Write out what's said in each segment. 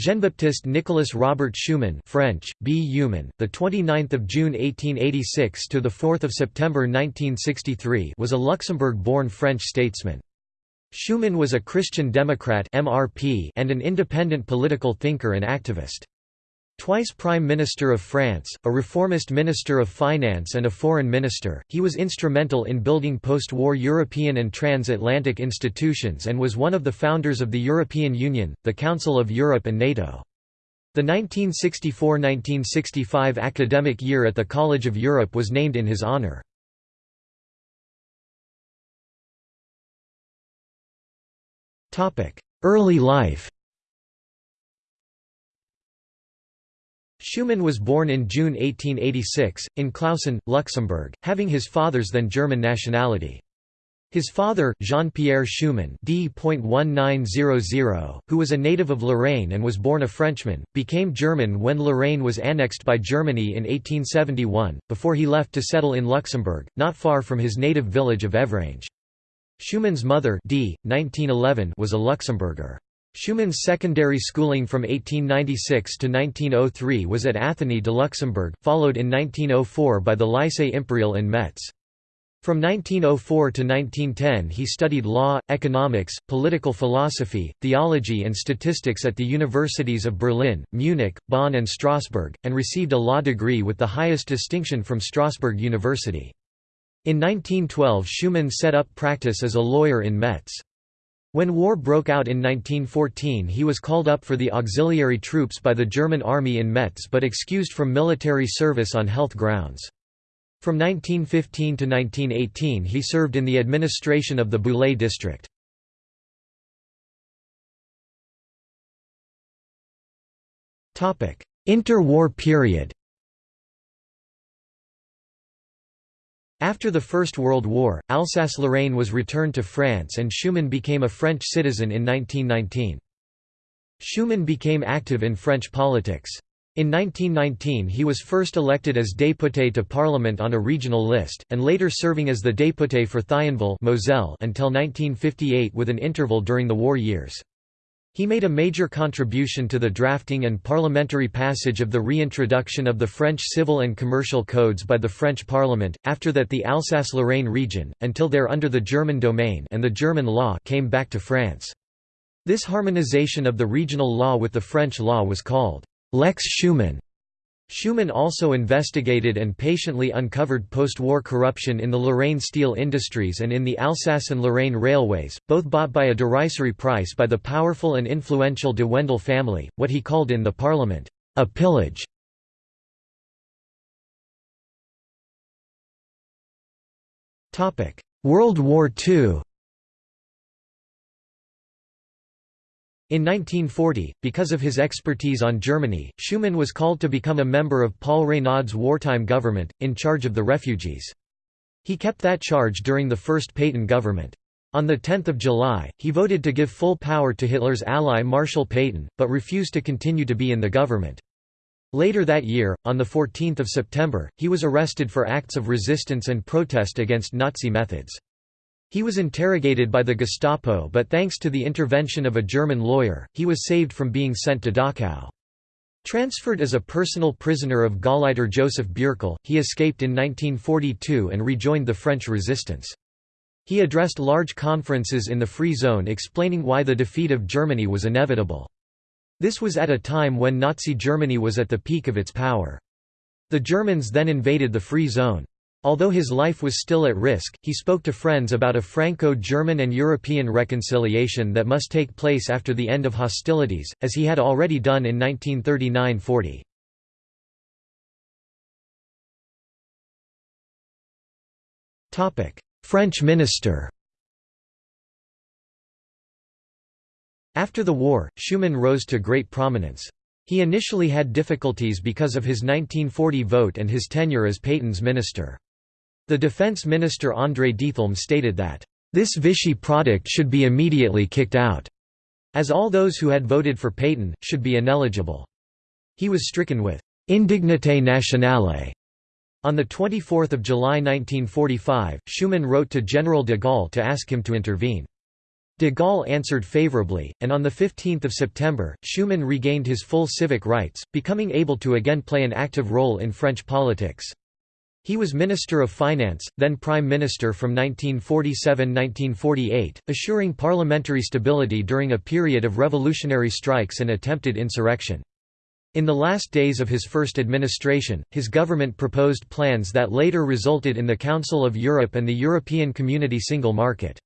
Jean-Baptiste Nicolas Robert Schuman French, B. Human, the 29th of June 1886 to the 4th of September 1963 was a Luxembourg-born French statesman. Schuman was a Christian Democrat (MRP) and an independent political thinker and activist. Twice Prime Minister of France, a reformist Minister of Finance and a Foreign Minister, he was instrumental in building post-war European and transatlantic institutions and was one of the founders of the European Union, the Council of Europe and NATO. The 1964–1965 academic year at the College of Europe was named in his honor. Early life Schuman was born in June 1886, in Clausen, Luxembourg, having his father's then German nationality. His father, Jean-Pierre Schuman d. who was a native of Lorraine and was born a Frenchman, became German when Lorraine was annexed by Germany in 1871, before he left to settle in Luxembourg, not far from his native village of Evrange. Schuman's mother d. 1911 was a Luxembourger. Schuman's secondary schooling from 1896 to 1903 was at Athénée de Luxembourg, followed in 1904 by the Lycée Impérial in Metz. From 1904 to 1910 he studied law, economics, political philosophy, theology and statistics at the universities of Berlin, Munich, Bonn and Strasbourg, and received a law degree with the highest distinction from Strasbourg University. In 1912 Schuman set up practice as a lawyer in Metz. When war broke out in 1914 he was called up for the auxiliary troops by the German army in Metz but excused from military service on health grounds. From 1915 to 1918 he served in the administration of the Boulay district. Interwar period After the First World War, Alsace-Lorraine was returned to France and Schuman became a French citizen in 1919. Schuman became active in French politics. In 1919 he was first elected as député to parliament on a regional list, and later serving as the député for Thionville Moselle until 1958 with an interval during the war years. He made a major contribution to the drafting and parliamentary passage of the reintroduction of the French civil and commercial codes by the French parliament, after that the Alsace-Lorraine region, until there under the German domain and the German law came back to France. This harmonization of the regional law with the French law was called «Lex Schuman». Schuman also investigated and patiently uncovered post-war corruption in the Lorraine steel industries and in the Alsace and Lorraine railways, both bought by a derisory price by the powerful and influential de Wendel family, what he called in the parliament, a pillage. World War II In 1940, because of his expertise on Germany, Schuman was called to become a member of Paul Reynaud's wartime government, in charge of the refugees. He kept that charge during the first Pétain government. On 10 July, he voted to give full power to Hitler's ally Marshal Pétain, but refused to continue to be in the government. Later that year, on 14 September, he was arrested for acts of resistance and protest against Nazi methods. He was interrogated by the Gestapo but thanks to the intervention of a German lawyer, he was saved from being sent to Dachau. Transferred as a personal prisoner of Gauleiter Joseph Bürckel, he escaped in 1942 and rejoined the French resistance. He addressed large conferences in the Free Zone explaining why the defeat of Germany was inevitable. This was at a time when Nazi Germany was at the peak of its power. The Germans then invaded the Free Zone. Although his life was still at risk, he spoke to friends about a Franco-German and European reconciliation that must take place after the end of hostilities, as he had already done in 1939–40. French minister After the war, Schuman rose to great prominence. He initially had difficulties because of his 1940 vote and his tenure as Pétain's minister. The defense minister André Diethelm stated that, "...this Vichy product should be immediately kicked out," as all those who had voted for Pétain, should be ineligible. He was stricken with «indignité nationale». On 24 July 1945, Schuman wrote to General de Gaulle to ask him to intervene. De Gaulle answered favorably, and on 15 September, Schuman regained his full civic rights, becoming able to again play an active role in French politics. He was Minister of Finance, then Prime Minister from 1947–1948, assuring parliamentary stability during a period of revolutionary strikes and attempted insurrection. In the last days of his first administration, his government proposed plans that later resulted in the Council of Europe and the European Community Single Market.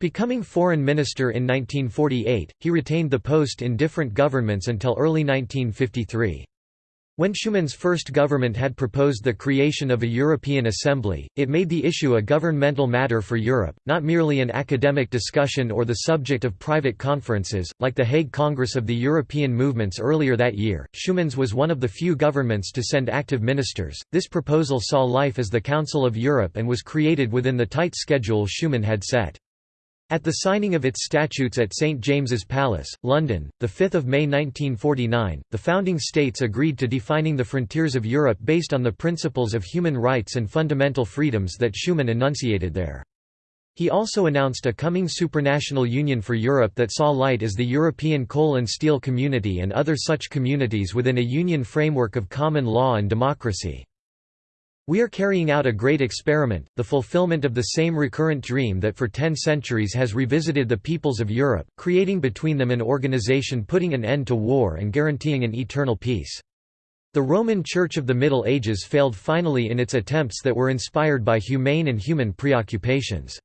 Becoming foreign minister in 1948, he retained the post in different governments until early 1953. When Schuman's first government had proposed the creation of a European Assembly, it made the issue a governmental matter for Europe, not merely an academic discussion or the subject of private conferences. Like the Hague Congress of the European movements earlier that year, Schuman's was one of the few governments to send active ministers. This proposal saw life as the Council of Europe and was created within the tight schedule Schuman had set. At the signing of its statutes at St James's Palace, London, 5 May 1949, the founding states agreed to defining the frontiers of Europe based on the principles of human rights and fundamental freedoms that Schuman enunciated there. He also announced a coming supranational union for Europe that saw light as the European Coal and Steel Community and other such communities within a union framework of common law and democracy. We are carrying out a great experiment, the fulfillment of the same recurrent dream that for ten centuries has revisited the peoples of Europe, creating between them an organization putting an end to war and guaranteeing an eternal peace. The Roman Church of the Middle Ages failed finally in its attempts that were inspired by humane and human preoccupations.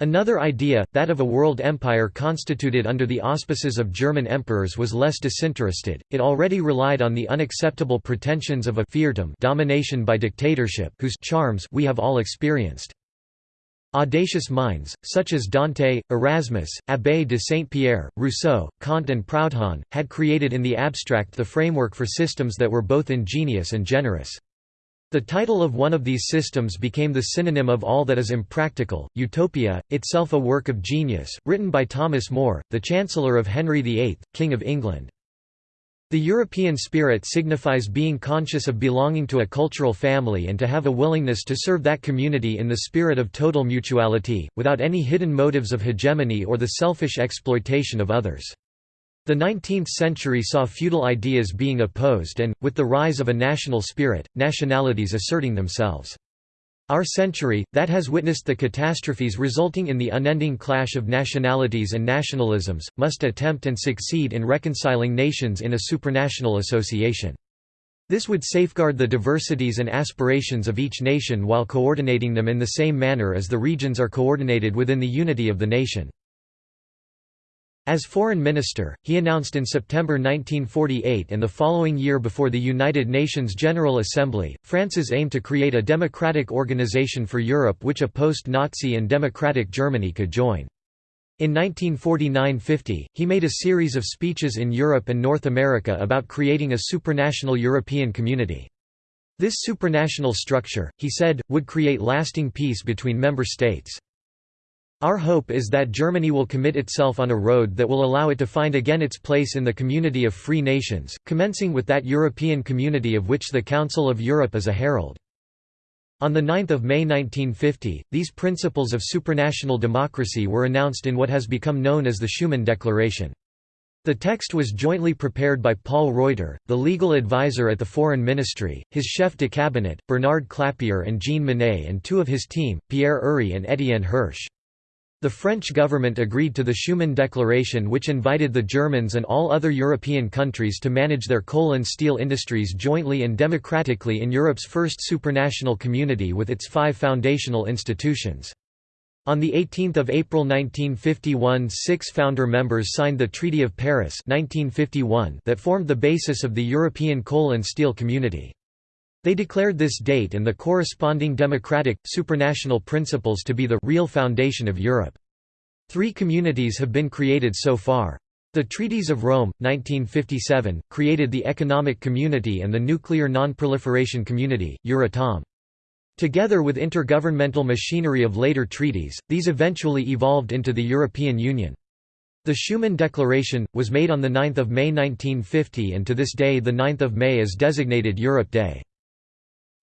Another idea, that of a world empire constituted under the auspices of German emperors was less disinterested, it already relied on the unacceptable pretensions of a fiefdom domination by dictatorship whose charms we have all experienced. Audacious minds, such as Dante, Erasmus, Abbé de Saint-Pierre, Rousseau, Kant and Proudhon, had created in the abstract the framework for systems that were both ingenious and generous. The title of one of these systems became the synonym of all that is impractical, Utopia, itself a work of genius, written by Thomas More, the Chancellor of Henry VIII, King of England. The European spirit signifies being conscious of belonging to a cultural family and to have a willingness to serve that community in the spirit of total mutuality, without any hidden motives of hegemony or the selfish exploitation of others. The 19th century saw feudal ideas being opposed and, with the rise of a national spirit, nationalities asserting themselves. Our century, that has witnessed the catastrophes resulting in the unending clash of nationalities and nationalisms, must attempt and succeed in reconciling nations in a supranational association. This would safeguard the diversities and aspirations of each nation while coordinating them in the same manner as the regions are coordinated within the unity of the nation. As foreign minister, he announced in September 1948 and the following year before the United Nations General Assembly, France's aim to create a democratic organization for Europe which a post-Nazi and democratic Germany could join. In 1949–50, he made a series of speeches in Europe and North America about creating a supranational European community. This supranational structure, he said, would create lasting peace between member states. Our hope is that Germany will commit itself on a road that will allow it to find again its place in the community of free nations, commencing with that European community of which the Council of Europe is a herald. On 9 May 1950, these principles of supranational democracy were announced in what has become known as the Schuman Declaration. The text was jointly prepared by Paul Reuter, the legal advisor at the Foreign Ministry, his chef de cabinet, Bernard Clapier and Jean Monnet and two of his team, Pierre Uri and Étienne Hirsch. The French government agreed to the Schuman Declaration which invited the Germans and all other European countries to manage their coal and steel industries jointly and democratically in Europe's first supranational community with its five foundational institutions. On 18 April 1951 six founder members signed the Treaty of Paris 1951 that formed the basis of the European coal and steel community. They declared this date and the corresponding democratic, supranational principles to be the real foundation of Europe. Three communities have been created so far. The Treaties of Rome, 1957, created the Economic Community and the Nuclear Non-Proliferation Community, Euratom. Together with intergovernmental machinery of later treaties, these eventually evolved into the European Union. The Schuman Declaration, was made on 9 May 1950 and to this day 9 May is designated Europe Day.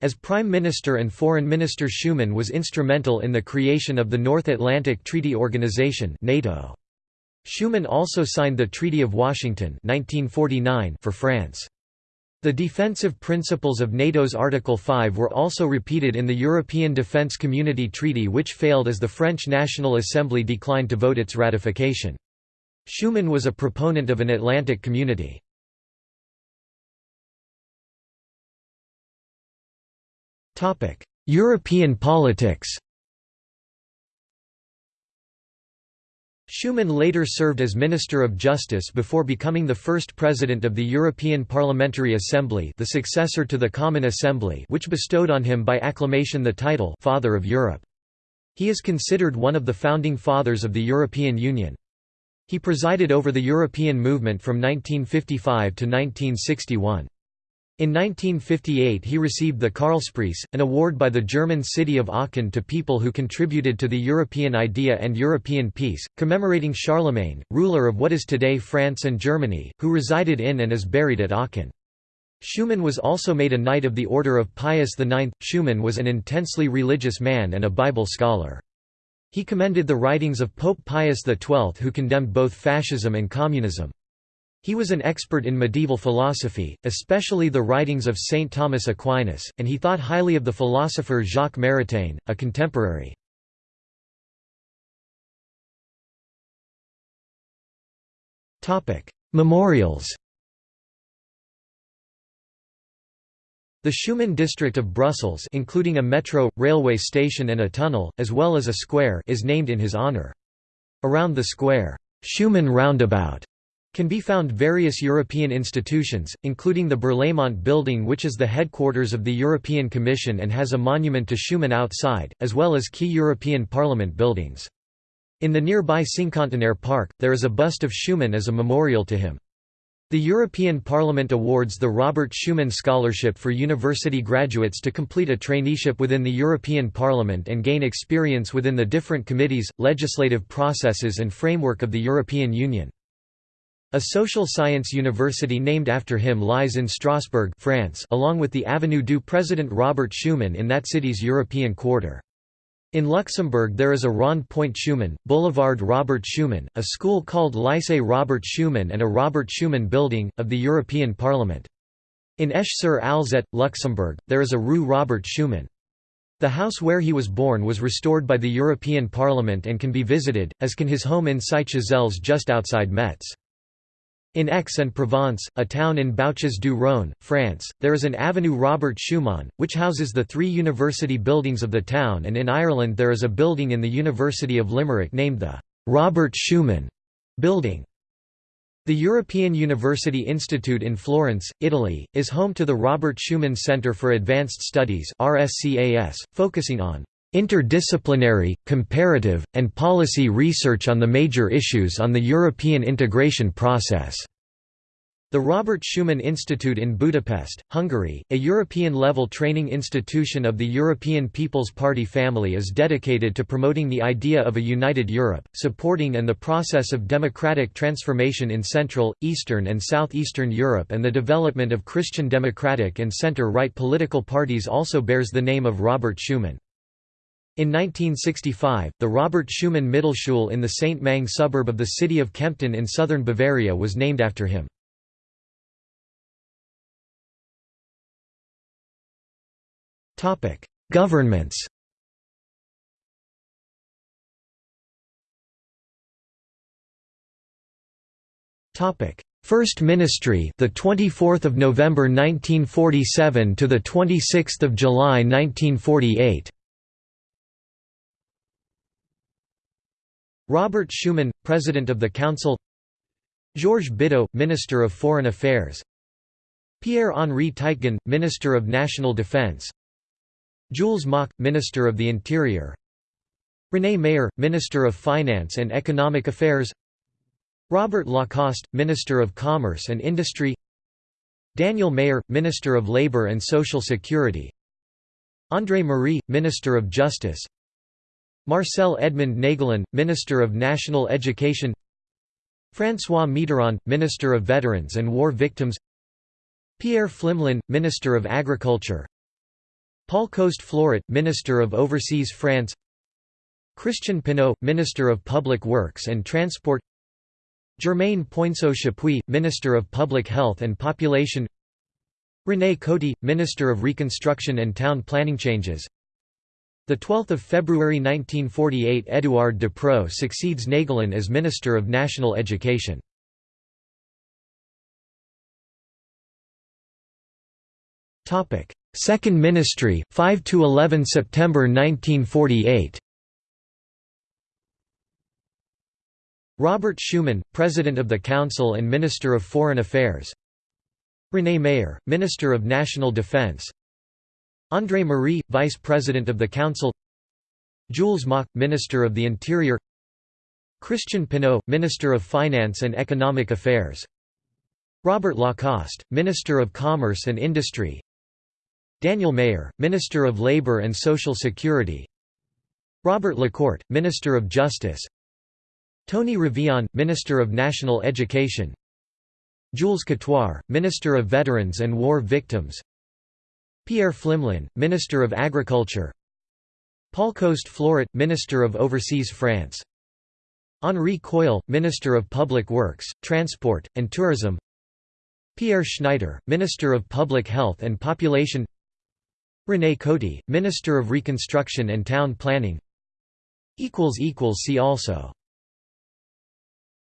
As Prime Minister and Foreign Minister Schuman was instrumental in the creation of the North Atlantic Treaty Organization NATO. Schuman also signed the Treaty of Washington 1949 for France. The defensive principles of NATO's Article 5 were also repeated in the European Defence Community Treaty which failed as the French National Assembly declined to vote its ratification. Schuman was a proponent of an Atlantic community. European politics Schuman later served as Minister of Justice before becoming the first President of the European Parliamentary Assembly the successor to the Common Assembly which bestowed on him by acclamation the title «Father of Europe». He is considered one of the founding fathers of the European Union. He presided over the European movement from 1955 to 1961. In 1958 he received the Karlspreis, an award by the German city of Aachen to people who contributed to the European idea and European peace, commemorating Charlemagne, ruler of what is today France and Germany, who resided in and is buried at Aachen. Schuman was also made a Knight of the Order of Pius IX. Schuman was an intensely religious man and a Bible scholar. He commended the writings of Pope Pius XII who condemned both fascism and communism. He was an expert in medieval philosophy, especially the writings of Saint Thomas Aquinas, and he thought highly of the philosopher Jacques Maritain, a contemporary. Memorials The Schuman district of Brussels including a metro, railway station and a tunnel, as well as a square is named in his honour. Around the square, Schuman Roundabout can be found various European institutions, including the Berlaymont building which is the headquarters of the European Commission and has a monument to Schuman outside, as well as key European Parliament buildings. In the nearby Cinquantenaire Park, there is a bust of Schuman as a memorial to him. The European Parliament awards the Robert Schuman Scholarship for university graduates to complete a traineeship within the European Parliament and gain experience within the different committees, legislative processes and framework of the European Union. A social science university named after him lies in Strasbourg France along with the Avenue du Président Robert Schuman in that city's European quarter. In Luxembourg there is a Rond Point Schuman, Boulevard Robert Schuman, a school called Lycée Robert Schuman and a Robert Schuman building, of the European Parliament. In Esch-sur-Alzette, Luxembourg, there is a Rue Robert Schuman. The house where he was born was restored by the European Parliament and can be visited, as can his home in Cité just outside Metz. In Aix-en-Provence, a town in Bouches-du-Rhône, France, there is an Avenue Robert Schuman, which houses the three university buildings of the town and in Ireland there is a building in the University of Limerick named the «Robert Schuman» building. The European University Institute in Florence, Italy, is home to the Robert Schuman Center for Advanced Studies focusing on interdisciplinary, comparative, and policy research on the major issues on the European integration process. The Robert Schuman Institute in Budapest, Hungary, a European-level training institution of the European People's Party family is dedicated to promoting the idea of a united Europe, supporting and the process of democratic transformation in Central, Eastern and Southeastern Europe and the development of Christian democratic and center-right political parties also bears the name of Robert Schuman. In 1965, the Robert Schuman Mittelschule in the St. Mang suburb of the city of Kempten in southern Bavaria was named after him. Governments First Ministry, the 24th of November 1947 to the 26th of July 1948. Robert Schuman, President of the Council Georges Bidault, Minister of Foreign Affairs Pierre-Henri Teitgen, Minister of National Defense Jules Moch, Minister of the Interior René Mayer, Minister of Finance and Economic Affairs Robert Lacoste, Minister of Commerce and Industry Daniel Mayer, Minister of Labour and Social Security André Marie, Minister of Justice Marcel Edmond Naegelen, Minister of National Education François Mitterrand, Minister of Veterans and War Victims Pierre Pflimlin, Minister of Agriculture Paul Coste-Floret, Minister of Overseas France Christian Pineau, Minister of Public Works and Transport Germaine Poinso-Chapuis, Minister of Public Health and Population René Coty, Minister of Reconstruction and Town Planning Changes 12 February 1948 Édouard Depreux succeeds Naegelen as Minister of National Education. Topic: Second Ministry 5 to 11 September 1948 Robert Schuman, President of the Council and Minister of Foreign Affairs. René Mayer, Minister of National Defense André Marie, Vice President of the Council. Jules Moch, Minister of the Interior. Christian Pineau, Minister of Finance and Economic Affairs. Robert Lacoste, Minister of Commerce and Industry. Daniel Mayer, Minister of Labor and Social Security. Robert Lecourt, Minister of Justice. Tony Revillon, Minister of National Education. Jules Catoire, Minister of Veterans and War Victims Pierre Pflimlin, Minister of Agriculture. Paul Coste-Floret, Minister of Overseas France. Henri Queuille, Minister of Public Works, Transport, and Tourism. Pierre Schneiter, Minister of Public Health and Population. René Coty, Minister of Reconstruction and Town Planning. See also